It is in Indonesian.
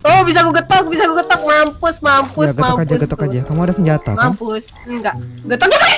Oh bisa gue getok, bisa gue getok, mampus, mampus, Ya getok mampus. aja getok tuh. aja. Kamu ada senjata kan? Mampus, enggak. Getok getok.